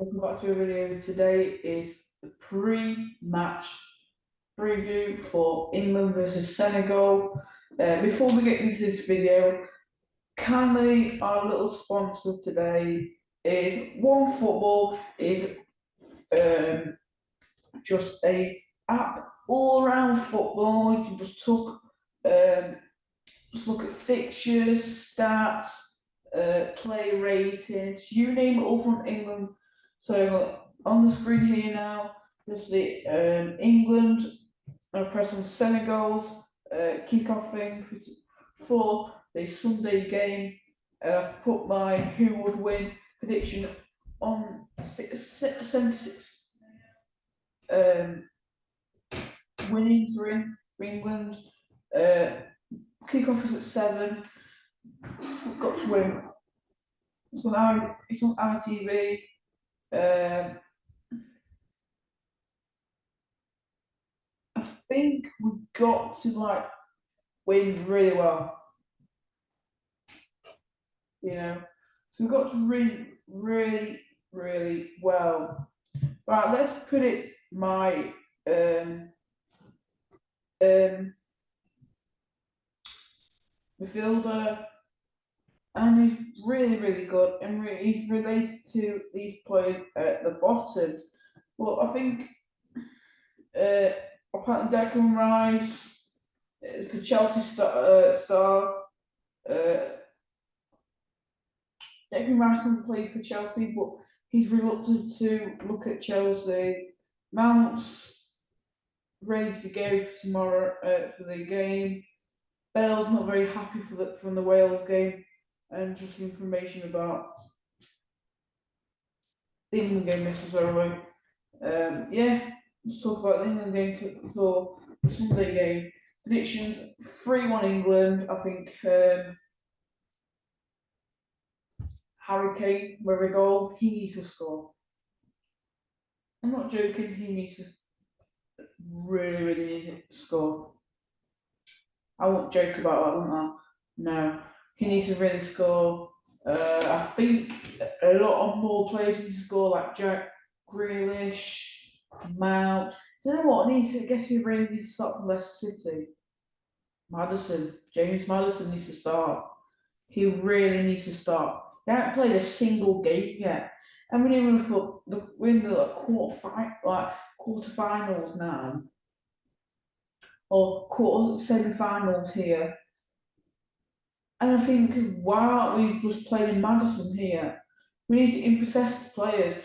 Welcome back to a video. Today is the pre-match preview for England versus Senegal. Uh, before we get into this video, kindly our little sponsor today is One Football is um, just a app all around football. You can just talk, um, just look at fixtures, stats, uh, play ratings, you name it, all from England. So on the screen here now, there's the um, England. I press on Senegal's uh, kickoff thing for, the Sunday game. Uh, I've put my who would win prediction on six, six, 76 um, winnings for England. Uh, kickoff is at seven. We've got to win. It's on our, it's on our Um, I think we've got to like win really well. You know, so we've got to really, really, really well. Right, let's put it my um um midfielder and he's really, really good, and re- he's related to these players at the bottom. Well, I think uh, apparently Declan Rice uh, for Chelsea star, uh, star uh, Declan Rice hasn't played for Chelsea, but he's reluctant to look at Chelsea. Mount's ready to go for tomorrow uh, for the game. Bell's not very happy for the, from the Wales game and just information about the England game necessarily. Um, yeah, let's talk about the England game for, the Sunday game. Predictions 3 1 England. I think um, Harry Kane, where we go, he needs to score. I'm not joking, he needs to really, really need to score. I won't joke about that, won't I? No he needs to really score. Uh, I think a lot of more players need to score, like Jack Grealish, Mount. Do you know what? needs to, I guess he really needs to start from Leicester City. Maddison, James Maddison needs to start. He really needs to start. He hasn't played a single game yet. And we even for the win the like, quarter fi- like quarterfinals now, or quarter semi-finals here. And I think, why aren't we just playing Maddison here? We need to impress the players.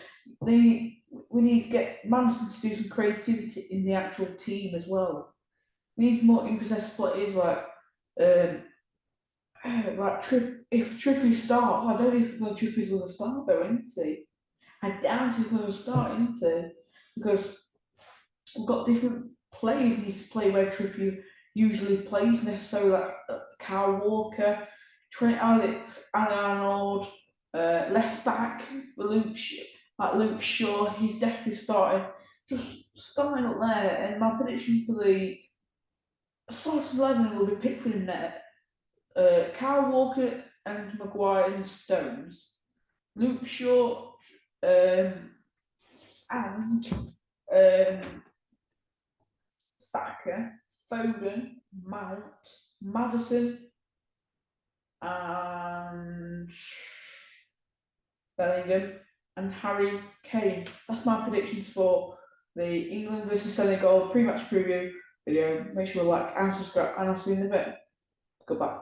They, we need to get Maddison to do some creativity in the actual team as well. We need more impress players like, um, like Trip. If Trippy starts, I don't even know if Trippy's going to start though, isn't he? I doubt he's going to start, isn't he? Because we've got different players needs to play where Trippy usually plays necessarily like Kyle Walker, Trent Alex, Arnold, uh, left back, Luke, like Luke Shaw, he's definitely starting, just starting up there. And my prediction for the starting 11 will be Pickford in net, uh, Kyle Walker and Maguire and Stones, Luke Shaw, um, and um, Saka, Foden, Mount, Maddison, and Bellingham, and Harry Kane. That's my predictions for the England versus Senegal pre-match preview video. Make sure you like and subscribe, and I'll see you in a bit. Goodbye.